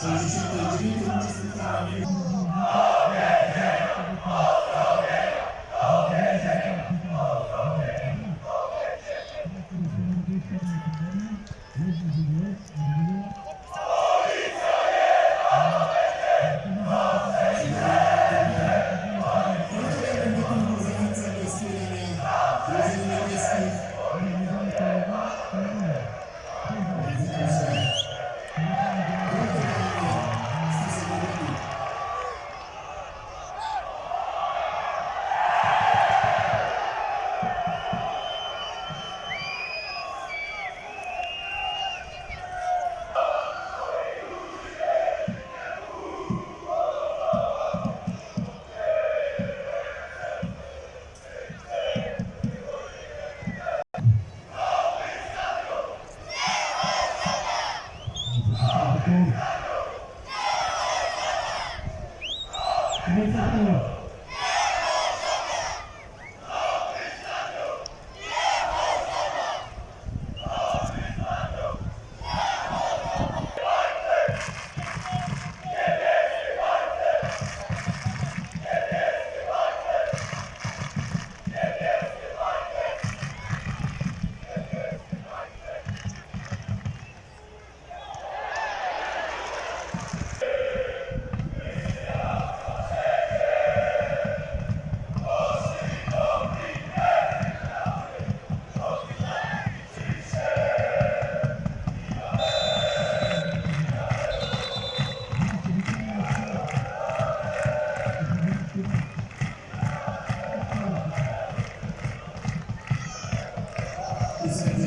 Oh yeah! Mensajero. Isso.